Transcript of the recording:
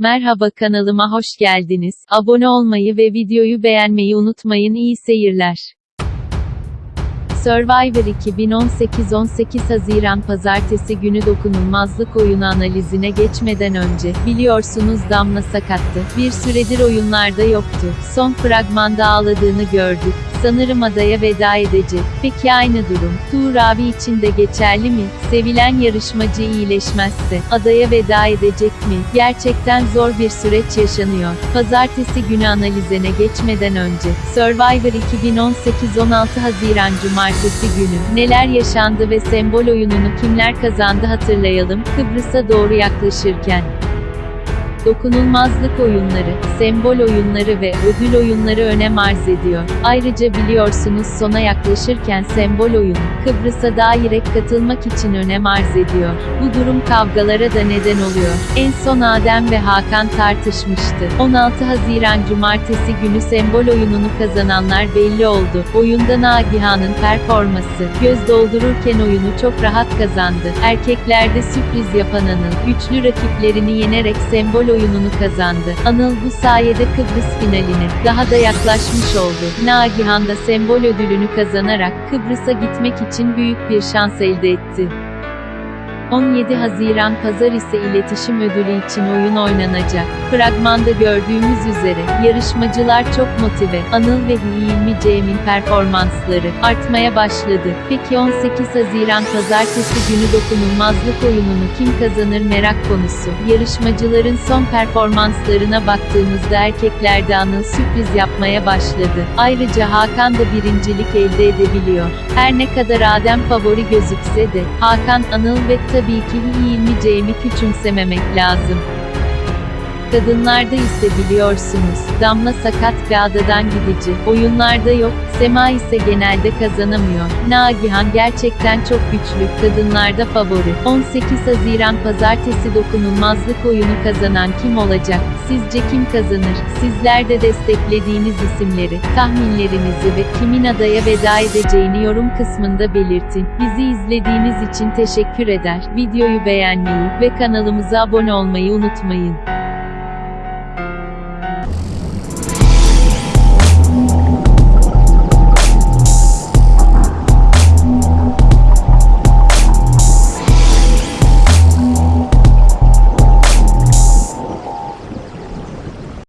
Merhaba kanalıma hoş geldiniz. Abone olmayı ve videoyu beğenmeyi unutmayın. İyi seyirler. Survivor 2018 18 Haziran Pazartesi günü dokunulmazlık oyunu analizine geçmeden önce, biliyorsunuz Damla sakattı. Bir süredir oyunlarda yoktu. Son fragmanda ağladığını gördük. Sanırım adaya veda edecek. Peki aynı durum, Tuğur abi için de geçerli mi? Sevilen yarışmacı iyileşmezse, adaya veda edecek mi? Gerçekten zor bir süreç yaşanıyor. Pazartesi günü analizine geçmeden önce, Survivor 2018 16 Haziran Cumartesi günü, neler yaşandı ve sembol oyununu kimler kazandı hatırlayalım, Kıbrıs'a doğru yaklaşırken. Dokunulmazlık oyunları, sembol oyunları ve ödül oyunları önem arz ediyor. Ayrıca biliyorsunuz sona yaklaşırken sembol oyunu, Kıbrıs'a dairek katılmak için önem arz ediyor. Bu durum kavgalara da neden oluyor. En son Adem ve Hakan tartışmıştı. 16 Haziran Cumartesi günü sembol oyununu kazananlar belli oldu. Oyunda Nagihan'ın performası, göz doldururken oyunu çok rahat kazandı. Erkeklerde sürpriz yapan Anıl, güçlü rakiplerini yenerek sembol oyununu kazandı. Anıl bu sayede Kıbrıs finaline daha da yaklaşmış oldu. Nagihan da sembol ödülünü kazanarak Kıbrıs'a gitmek için büyük bir şans elde etti. 17 Haziran Pazar ise iletişim ödülü için oyun oynanacak. Fragmanda gördüğümüz üzere, yarışmacılar çok motive. Anıl ve Hilmi Cem'in performansları artmaya başladı. Peki 18 Haziran Pazartesi günü dokunulmazlık oyununu kim kazanır merak konusu. Yarışmacıların son performanslarına baktığımızda erkeklerde Anıl sürpriz yapmaya başladı. Ayrıca Hakan da birincilik elde edebiliyor. Her ne kadar Adem favori gözükse de, Hakan, Anıl ve tabii ki Hilmi Cem'i küçümsememek lazım. Kadınlarda ise biliyorsunuz, Damla sakat ve adadan gidici, oyunlarda yok, Sema ise genelde kazanamıyor. Nagihan gerçekten çok güçlü, kadınlarda favori. 18 Haziran Pazartesi dokunulmazlık oyunu kazanan kim olacak? Sizce kim kazanır? Sizler de desteklediğiniz isimleri, tahminlerinizi ve kimin adaya veda edeceğini yorum kısmında belirtin. Bizi izlediğiniz için teşekkür eder. Videoyu beğenmeyi ve kanalımıza abone olmayı unutmayın.